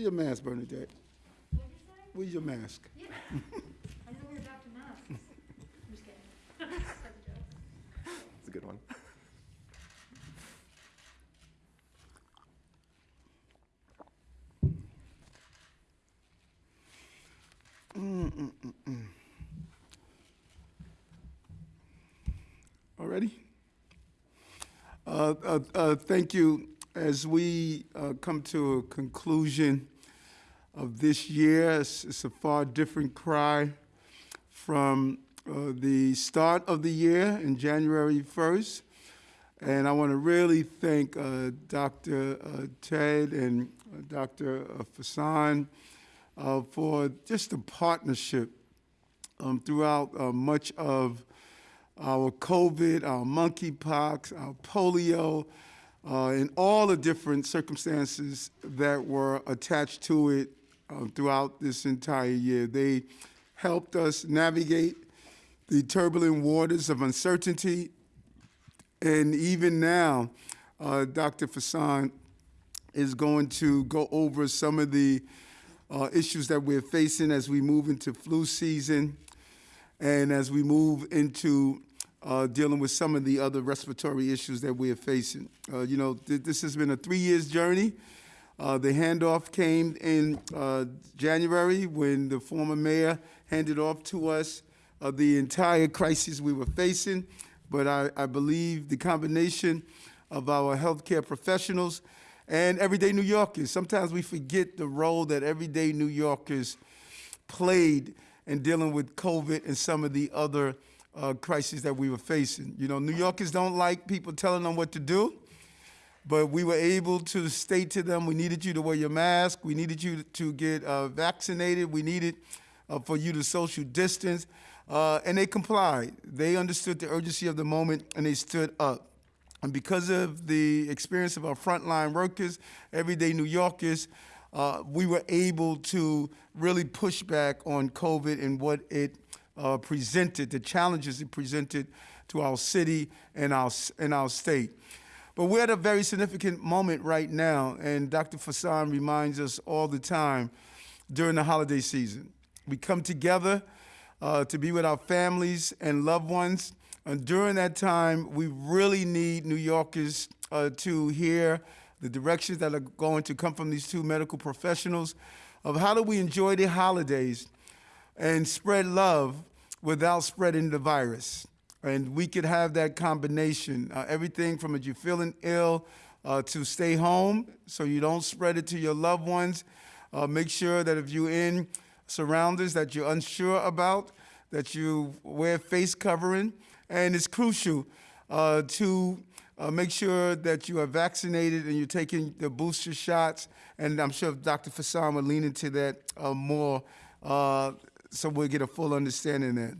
your mask, Bernadette. Where's your mask? I know we're back to masks. I'm just kidding. That's a joke. It's a good one. Already? Uh, uh, uh, Thank you. As we uh, come to a conclusion of this year, it's it's a far different cry from uh, the start of the year in January 1st. And I want to really thank uh, Dr. uh, Ted and uh, Dr. Vasan uh, for just the partnership um, throughout much of our COVID, our monkeypox, our polio, uh, all the different circumstances that were attached to it um, throughout this entire year. They helped us navigate the turbulent waters of uncertainty. And even now, uh, Dr. Vasan is going to go over some of the uh, issues that we're facing as we move into flu season and as we move into uh, dealing with some of the other respiratory issues that we're facing. Uh, you know, th- this has been a three years journey. Uh, the handoff came in uh, January when the former mayor handed off to us uh, the entire crisis we were facing. But I, I believe the combination of our healthcare professionals and everyday New Yorkers, sometimes we forget the role that everyday New Yorkers played in dealing with COVID and some of the other uh, crises that we were facing. You know, New Yorkers don't like people telling them what to do, but we were able to state to them, we needed you to wear your mask, we needed you to get uh, vaccinated, we needed uh, for you to social distance, uh, and they complied. They understood the urgency of the moment and they stood up. And because of the experience of our frontline workers, everyday New Yorkers, uh, we were able to really push back on COVID and what it uh, presented, the challenges it presented to our city and our, and our state. But we're at a very significant moment right now, and Dr. Vasan reminds us all the time during the holiday season. We come together uh, to be with our families and loved ones. And during that time, we really need New Yorkers uh, to hear the directions that are going to come from these two medical professionals of how do we enjoy the holidays and spread love without spreading the virus. And we could have that combination, uh, everything from if you're feeling ill uh, to stay home so you don't spread it to your loved ones. Uh, make sure that if you're in surroundings that you're unsure about, that you wear face covering. And it's crucial uh, to uh, make sure that you are vaccinated and you're taking the booster shots. And I'm sure Dr. Vasan will lean into that uh, more so we'll get a full understanding that.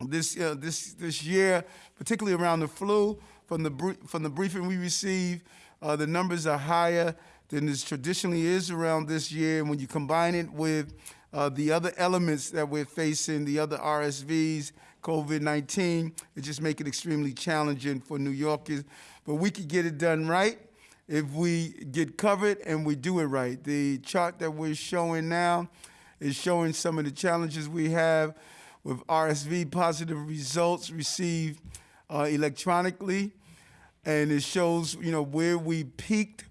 This, uh, this, this year, particularly around the flu, from the, from the briefing we received, uh, the numbers are higher than this traditionally is around this year. And when you combine it with uh, the other elements that we're facing, the other RSVs, COVID-19, it just make it extremely challenging for New Yorkers. But we could get it done right if we get covered and we do it right. The chart that we're showing now is showing some of the challenges we have with RSV positive results received uh, electronically. And it shows, you know, where we peaked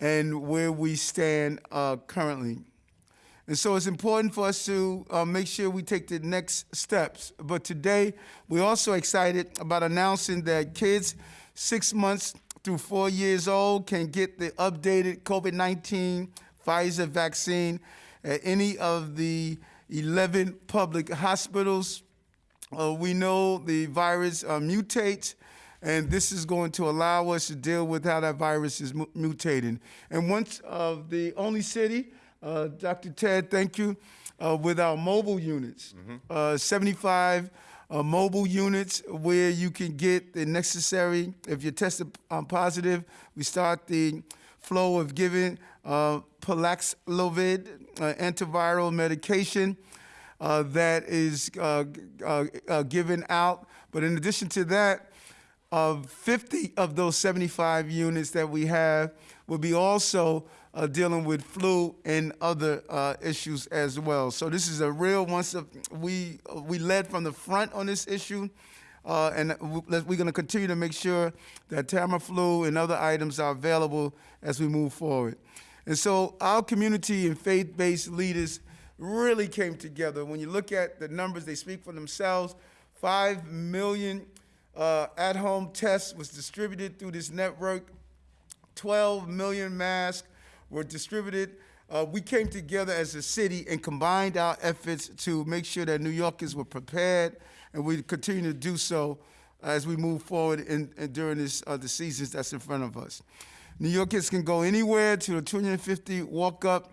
and where we stand uh, currently. And so it's important for us to uh, make sure we take the next steps. But today, we're also excited about announcing that kids six months through four years old can get the updated COVID 19 Pfizer vaccine at any of the 11 public hospitals. Uh, we know the virus uh, mutates, and this is going to allow us to deal with how that virus is mu- mutating. And once of the only city, uh, Dr. Ted, thank you, uh, with our mobile units, uh, 75 uh, mobile units where you can get the necessary, if you're tested um, positive, we start the flow of giving uh, Paxlovid, uh, antiviral medication uh, that is uh, given out. But in addition to that, of 50 of those 75 units that we have will be also uh, dealing with flu and other uh, issues as well. So this is a real once of, we we led from the front on this issue, uh, and we're going to continue to make sure that Tamiflu and other items are available as we move forward. And so our community and faith-based leaders really came together. When you look at the numbers, they speak for themselves. Five million uh, at-home tests was distributed through this network. 12 million masks were distributed. Uh, we came together as a city and combined our efforts to make sure that New Yorkers were prepared, and we continue to do so as we move forward in, in during this uh, the seasons that's in front of us. New Yorkers can go anywhere to the 250 walk-up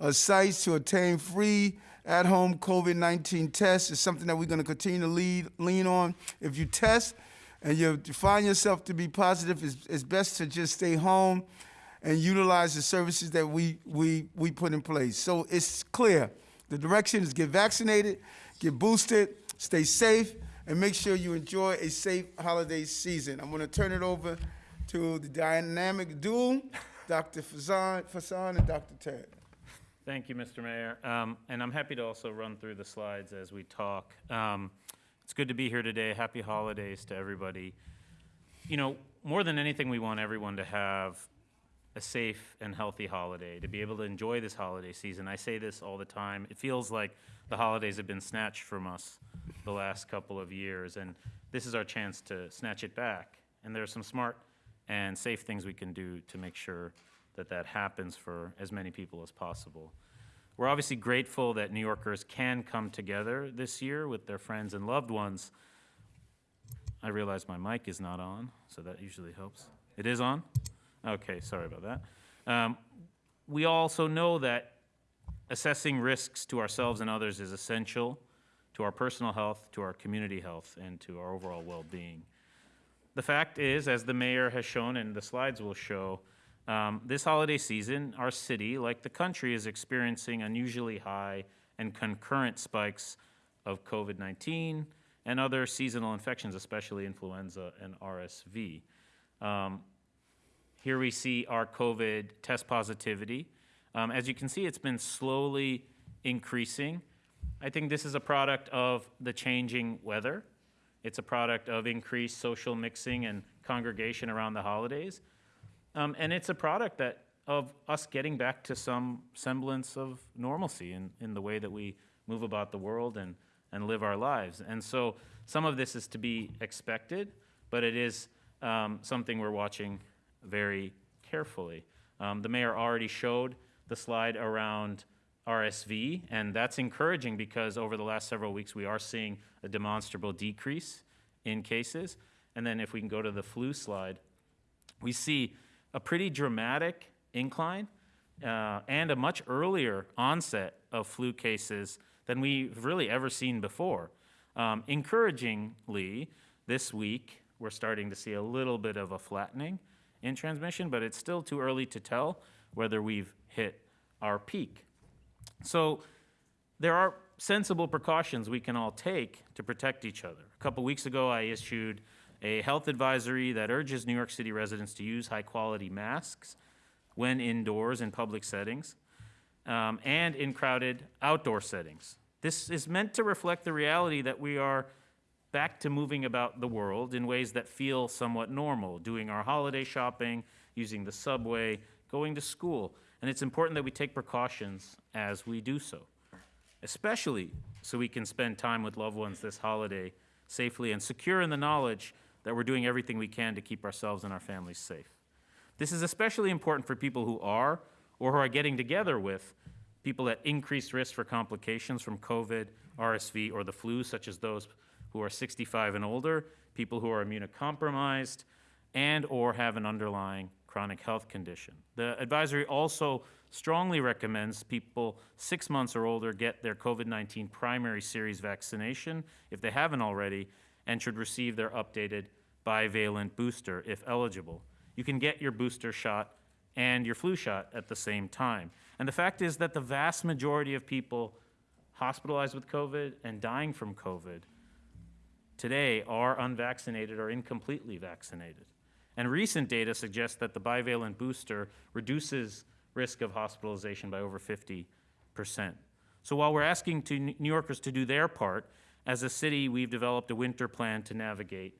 uh, sites to obtain free at-home COVID-19 tests. It's something that we're going to continue to lead, lean on. If you test and you find yourself to be positive, it's, it's best to just stay home and utilize the services that we, we, we put in place. So it's clear. The direction is get vaccinated, get boosted, stay safe, and make sure you enjoy a safe holiday season. I'm going to turn it over to the dynamic duo, Dr. Vasan, and Dr. Ted. Thank you, Mr. Mayor. Um, And I'm happy to also run through the slides as we talk. Um, It's good to be here today. Happy holidays to everybody. You know, more than anything, we want everyone to have a safe and healthy holiday, to be able to enjoy this holiday season. I say this all the time. It feels like the holidays have been snatched from us the last couple of years, and this is our chance to snatch it back. And there are some smart and safe things we can do to make sure that that happens for as many people as possible. We're obviously grateful that New Yorkers can come together this year with their friends and loved ones. I realize my mic is not on, so that usually helps. It is on? Okay, sorry about that. Um, we also know that assessing risks to ourselves and others is essential to our personal health, to our community health, and to our overall well-being. The fact is, as the mayor has shown and the slides will show, um, this holiday season, our city, like the country, is experiencing unusually high and concurrent spikes of COVID 19 and other seasonal infections, especially influenza and RSV. Um, here we see our COVID test positivity. Um, as you can see, it's been slowly increasing. I think this is a product of the changing weather. It's a product of increased social mixing and congregation around the holidays. Um, and it's a product that of us getting back to some semblance of normalcy in, in the way that we move about the world and, and live our lives. And so some of this is to be expected, but it is um, something we're watching very carefully. Um, the mayor already showed the slide around RSV, and that's encouraging because over the last several weeks we are seeing a demonstrable decrease in cases. And then if we can go to the flu slide, we see a pretty dramatic incline uh, and a much earlier onset of flu cases than we've really ever seen before. Um, encouragingly, this week, we're starting to see a little bit of a flattening in transmission, but it's still too early to tell whether we've hit our peak. So there are sensible precautions we can all take to protect each other. A couple weeks ago, I issued a health advisory that urges New York City residents to use high-quality masks when indoors in public settings um, and in crowded outdoor settings. This is meant to reflect the reality that we are back to moving about the world in ways that feel somewhat normal, doing our holiday shopping, using the subway, going to school. And it's important that we take precautions as we do so, especially so we can spend time with loved ones this holiday safely and secure in the knowledge that we're doing everything we can to keep ourselves and our families safe. This is especially important for people who are or who are getting together with people at increased risk for complications from COVID, RSV, or the flu, such as those who are 65 and older, people who are immunocompromised, and or have an underlying chronic health condition. The advisory also strongly recommends people six months or older get their COVID-19 primary series vaccination if they haven't already, and should receive their updated bivalent booster if eligible. You can get your booster shot and your flu shot at the same time. And the fact is that the vast majority of people hospitalized with COVID and dying from COVID today are unvaccinated or incompletely vaccinated. And recent data suggests that the bivalent booster reduces risk of hospitalization by over 50%. So while we're asking to New Yorkers to do their part, as a city, we've developed a winter plan to navigate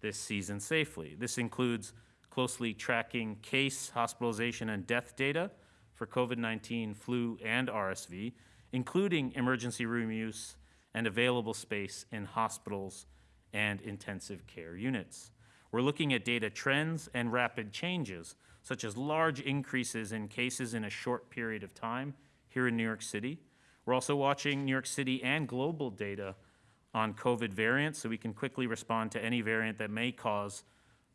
this season safely. This includes closely tracking case, hospitalization, and death data for COVID-19, flu, and RSV, including emergency room use and available space in hospitals and intensive care units. We're looking at data trends and rapid changes, such as large increases in cases in a short period of time here in New York City. We're also watching New York City and global data on COVID variants so we can quickly respond to any variant that may cause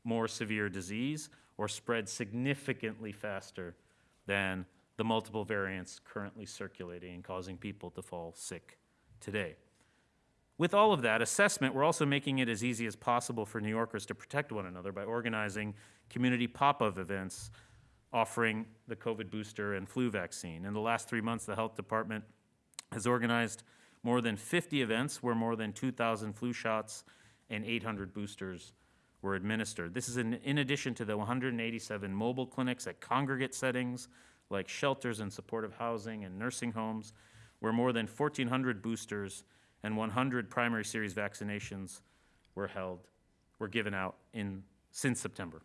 more severe disease or spread significantly faster than the multiple variants currently circulating and causing people to fall sick today. With all of that assessment, we're also making it as easy as possible for New Yorkers to protect one another by organizing community pop-up events offering the COVID booster and flu vaccine. In the last three months, the health department has organized more than 50 events where more than 2,000 flu shots and 800 boosters were administered. This is in, in addition to the 187 mobile clinics at congregate settings like shelters and supportive housing and nursing homes, where more than 1,400 boosters and 100 primary series vaccinations were held, were given out in, since September.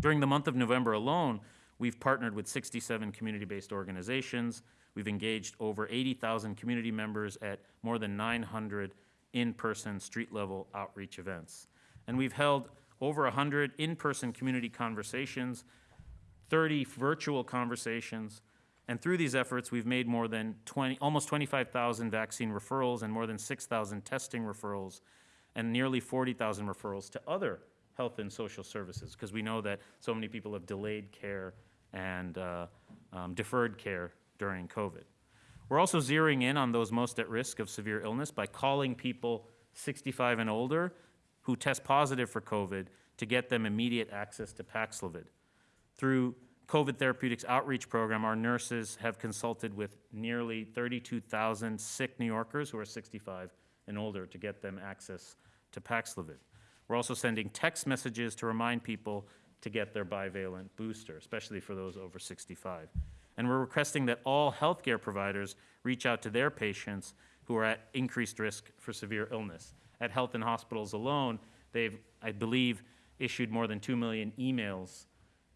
During the month of November alone, we've partnered with 67 community-based organizations. We've engaged over 80,000 community members at more than 900 in-person, street-level outreach events. And we've held over 100 in-person community conversations, 30 virtual conversations, and through these efforts, we've made more than 20, almost 25,000 vaccine referrals and more than 6,000 testing referrals and nearly 40,000 referrals to other health and social services, because we know that so many people have delayed care and uh, um, deferred care during COVID. We're also zeroing in on those most at risk of severe illness by calling people 65 and older who test positive for COVID to get them immediate access to Paxlovid. Through COVID Therapeutics Outreach Program, our nurses have consulted with nearly 32,000 sick New Yorkers who are 65 and older to get them access to Paxlovid. We're also sending text messages to remind people to get their bivalent booster, especially for those over 65. And we're requesting that all healthcare providers reach out to their patients who are at increased risk for severe illness. At health and hospitals alone, they've, I believe, issued more than 2 million emails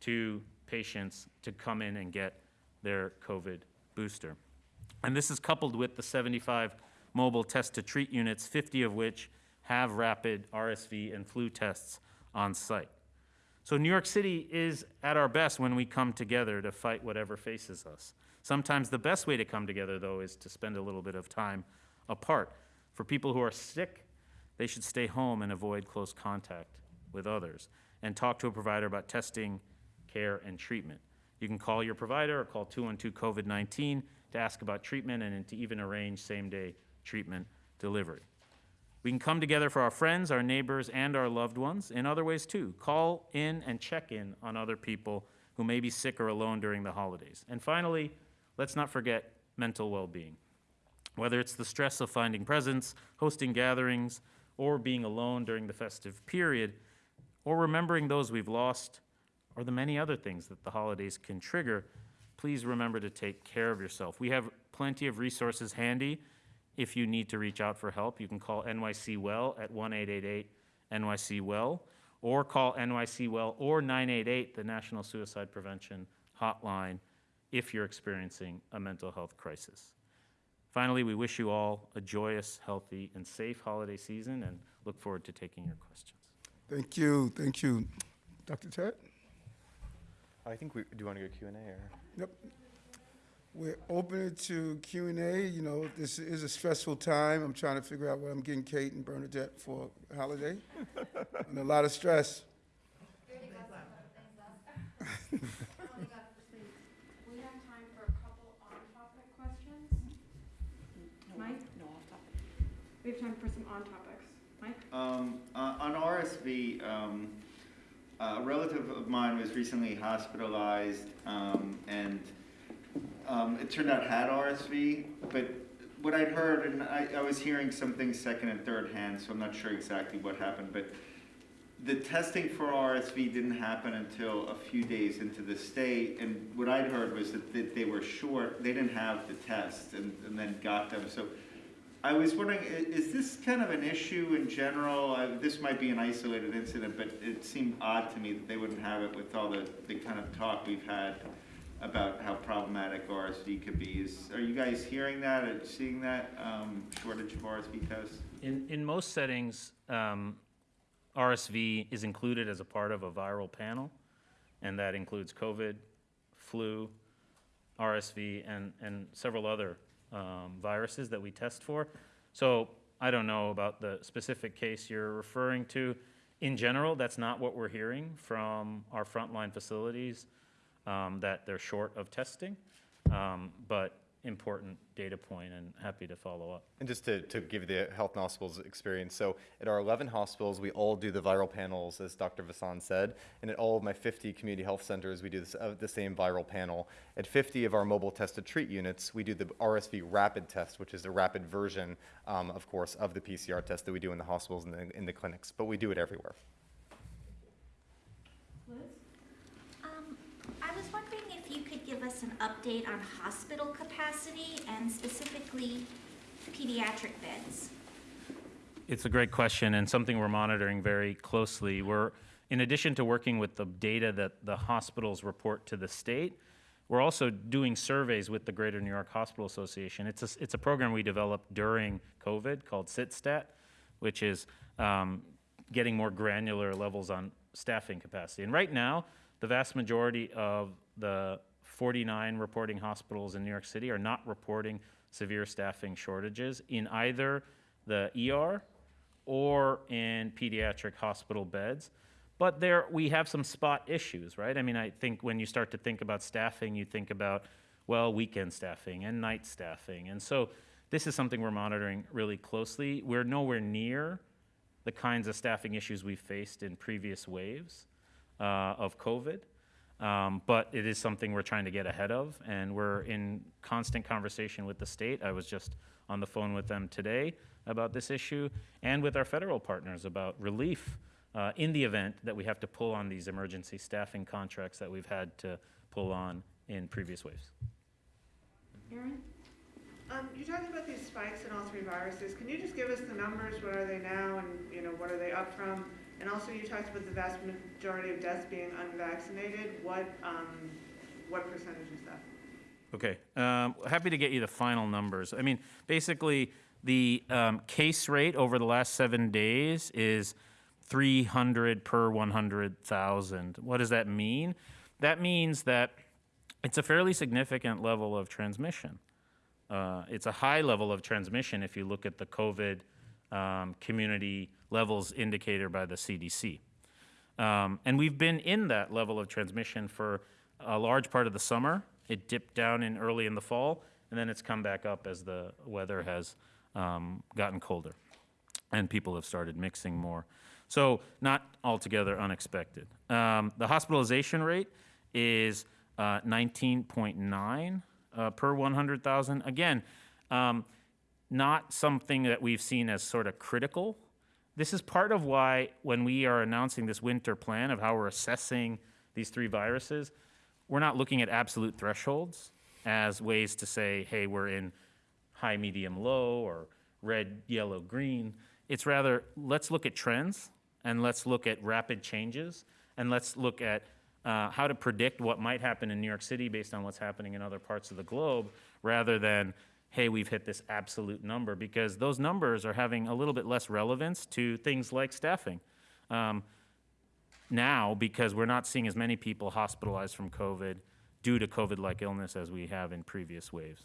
to patients to come in and get their COVID booster. And this is coupled with the 75 mobile test to treat units, 50 of which have rapid RSV and flu tests on site. So New York City is at our best when we come together to fight whatever faces us. Sometimes the best way to come together, though, is to spend a little bit of time apart. For people who are sick, they should stay home and avoid close contact with others and talk to a provider about testing, care, and treatment. You can call your provider or call 212 COVID 19 to ask about treatment and to even arrange same day treatment delivery. We can come together for our friends, our neighbors, and our loved ones in other ways too. Call in and check in on other people who may be sick or alone during the holidays. And finally, let's not forget mental well being. Whether it's the stress of finding presents, hosting gatherings, or being alone during the festive period, or remembering those we've lost, or the many other things that the holidays can trigger, please remember to take care of yourself. We have plenty of resources handy if you need to reach out for help. You can call NYC Well at 1 888 NYC Well, or call NYC Well or 988, the National Suicide Prevention Hotline, if you're experiencing a mental health crisis. Finally, we wish you all a joyous, healthy, and safe holiday season and look forward to taking your questions. Thank you, thank you. Dr. Ted? I think we, do you want to go Q and A or? Yep. We're open to Q and A. You know, this is a stressful time. I'm trying to figure out what I'm getting Kate and Bernadette for holiday. and a lot of stress. We have time for a couple on-topic questions. Mike? No, off topic. We have time for some on-topics. Mike? Um, uh, on RSV, um, a relative of mine was recently hospitalized, um, and, um, it turned out had RSV, but what I'd heard, and I, I was hearing some things second and third hand, so I'm not sure exactly what happened, but the testing for RSV didn't happen until a few days into the stay, and what I'd heard was that, that they were short, they didn't have the test and, and then got them, so I was wondering, is this kind of an issue in general? This might be an isolated incident, but it seemed odd to me that they wouldn't have it with all the, the kind of talk we've had about how problematic RSV could be. Is, are you guys hearing that or seeing that, um, shortage of RSV tests? In, in most settings, um, RSV is included as a part of a viral panel, and that includes COVID, flu, RSV, and, and several other um, viruses that we test for. So I don't know about the specific case you're referring to. In general, that's not what we're hearing from our frontline facilities, um, that they're short of testing. Um, But important data point, and happy to follow up. And just to, to give you the health hospitals experience, so at our 11 hospitals, we all do the viral panels, as Dr. Vasan said, and at all of my 50 community health centers, we do this, uh, the same viral panel. At 50 of our mobile test to treat units, we do the RSV rapid test, which is a rapid version, um, of course, of the PCR test that we do in the hospitals and the, in the clinics, but we do it everywhere. Liz? Um, I was wondering if you could give an update on hospital capacity and specifically pediatric beds. It's a great question and something we're monitoring very closely. We're, in addition to working with the data that the hospitals report to the state, we're also doing surveys with the Greater New York Hospital Association. It's a, it's a program we developed during COVID called SITSTAT, which is um, getting more granular levels on staffing capacity. And right now, the vast majority of the 49 reporting hospitals in New York City are not reporting severe staffing shortages in either the ER or in pediatric hospital beds. But there, we have some spot issues, right? I mean, I think when you start to think about staffing, you think about, well, weekend staffing and night staffing. And so this is something we're monitoring really closely. We're nowhere near the kinds of staffing issues we faced in previous waves uh, of COVID. Um, but it is something we're trying to get ahead of, and we're in constant conversation with the state. I was just on the phone with them today about this issue, and with our federal partners about relief uh, in the event that we have to pull on these emergency staffing contracts that we've had to pull on in previous waves. Erin? Um, you talked about these spikes in all three viruses. Can you just give us the numbers? What are they now and, you know, what are they up from? And also you talked about the vast majority of deaths being unvaccinated. What, um, what percentage is that? Okay, um, happy to get you the final numbers. I mean, basically, the um, case rate over the last seven days is 300 per 100,000. What does that mean? That means that it's a fairly significant level of transmission. Uh, it's a high level of transmission if you look at the COVID um, community levels indicator by the CDC. Um, and we've been in that level of transmission for a large part of the summer. It dipped down in early in the fall, and then it's come back up as the weather has um, gotten colder and people have started mixing more. So not altogether unexpected. Um, the hospitalization rate is uh, 19.9 uh, per 100,000. Again, um, not something that we've seen as sort of critical. This is part of why when we are announcing this winter plan of how we're assessing these three viruses, we're not looking at absolute thresholds as ways to say, hey, we're in high, medium, low, or red, yellow, green. It's rather, let's look at trends and let's look at rapid changes and let's look at uh, how to predict what might happen in New York City based on what's happening in other parts of the globe rather than, hey, we've hit this absolute number because those numbers are having a little bit less relevance to things like staffing. Um, now because we're not seeing as many people hospitalized from COVID due to COVID-like illness as we have in previous waves.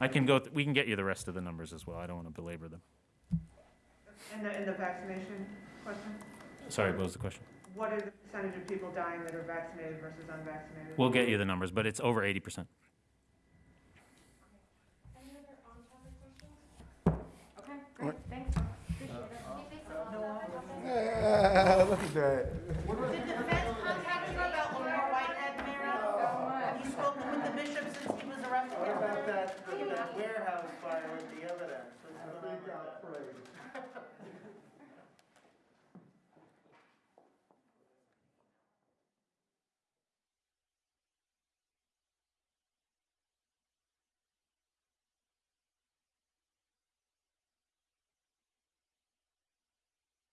I can go, we can get you the rest of the numbers as well. I don't want to belabor them. And the, and the vaccination question? Sorry, what was the question? What are the percentage of people dying that are vaccinated versus unvaccinated? We'll get you the numbers, but it's over 80%. Okay, great, thanks. Appreciate it. Ah, Look at that. Did the feds contact you about Lamar Whitehead, Mary? Have you spoken with the bishop since he was arrested? What about that, that warehouse fire with the evidence?